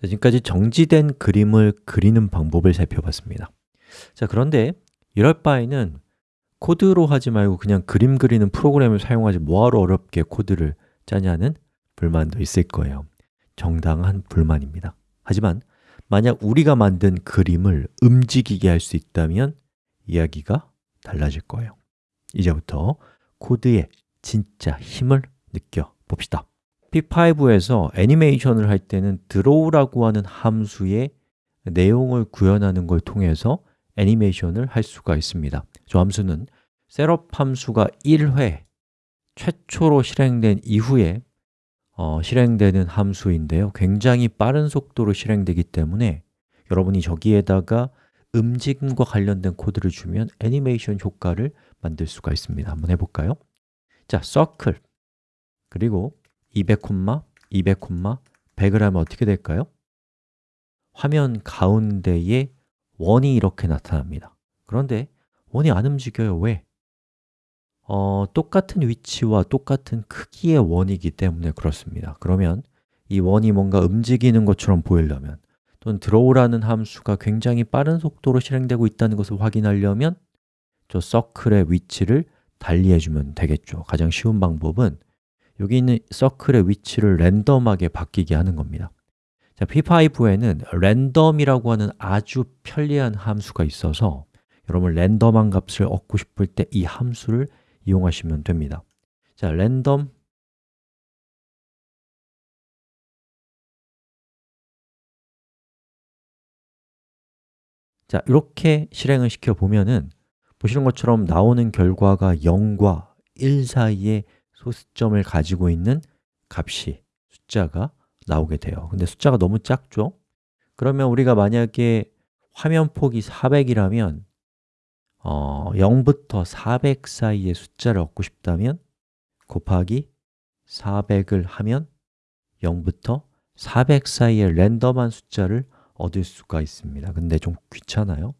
자, 지금까지 정지된 그림을 그리는 방법을 살펴봤습니다. 자, 그런데 이럴 바에는 코드로 하지 말고 그냥 그림 그리는 프로그램을 사용하지 뭐하러 어렵게 코드를 짜냐는 불만도 있을 거예요. 정당한 불만입니다. 하지만 만약 우리가 만든 그림을 움직이게 할 수 있다면 이야기가 달라질 거예요. 이제부터 코드의 진짜 힘을 느껴봅시다 P5에서 애니메이션을 할 때는 draw라고 하는 함수의 내용을 구현하는 걸 통해서 애니메이션을 할 수가 있습니다. 저 함수는 셋업 함수가 1회 최초로 실행된 이후에 어, 실행되는 함수인데요. 굉장히 빠른 속도로 실행되기 때문에 여러분이 저기에다가 움직임과 관련된 코드를 주면 애니메이션 효과를 만들 수가 있습니다. 한번 해볼까요? 자, circle 그리고 200, 200, 100을 하면 어떻게 될까요? 화면 가운데에 원이 이렇게 나타납니다 그런데 원이 안 움직여요. 왜? 어, 똑같은 위치와 똑같은 크기의 원이기 때문에 그렇습니다 그러면 이 원이 뭔가 움직이는 것처럼 보이려면 또는 draw라는 함수가 굉장히 빠른 속도로 실행되고 있다는 것을 확인하려면 저 서클의 위치를 달리해주면 되겠죠 가장 쉬운 방법은 여기 있는 서클의 위치를 랜덤하게 바뀌게 하는 겁니다. 자, P5에는 랜덤이라고 하는 아주 편리한 함수가 있어서 여러분 랜덤한 값을 얻고 싶을 때 이 함수를 이용하시면 됩니다. 자, 랜덤. 자, 이렇게 실행을 시켜 보면은 보시는 것처럼 나오는 결과가 0과 1 사이에 소수점을 가지고 있는 값이 숫자가 나오게 돼요. 근데 숫자가 너무 작죠? 그러면 우리가 만약에 화면 폭이 400이라면 어, 0부터 400 사이의 숫자를 얻고 싶다면 곱하기 400을 하면 0부터 400 사이의 랜덤한 숫자를 얻을 수가 있습니다. 근데 좀 귀찮아요.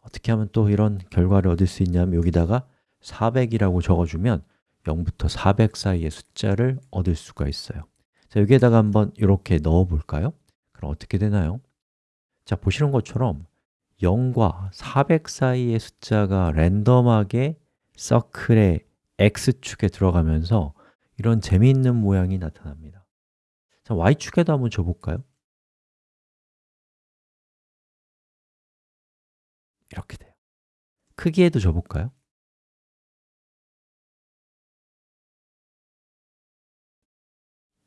어떻게 하면 또 이런 결과를 얻을 수 있냐면 여기다가 400이라고 적어주면 0부터 400 사이의 숫자를 얻을 수가 있어요 자, 여기에다가 한번 이렇게 넣어 볼까요? 그럼 어떻게 되나요? 자, 보시는 것처럼 0과 400 사이의 숫자가 랜덤하게 서클의 X축에 들어가면서 이런 재미있는 모양이 나타납니다 자, Y축에도 한번 줘볼까요? 이렇게 돼요 크기에도 줘볼까요?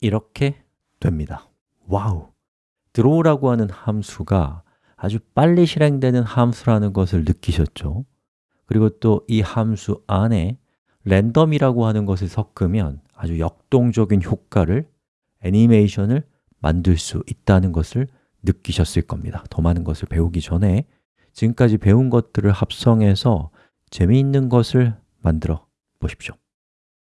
이렇게 됩니다 와우! draw라고 하는 함수가 아주 빨리 실행되는 함수라는 것을 느끼셨죠? 그리고 또 이 함수 안에 랜덤이라고 하는 것을 섞으면 아주 역동적인 효과를, 애니메이션을 만들 수 있다는 것을 느끼셨을 겁니다 더 많은 것을 배우기 전에 지금까지 배운 것들을 합성해서 재미있는 것을 만들어 보십시오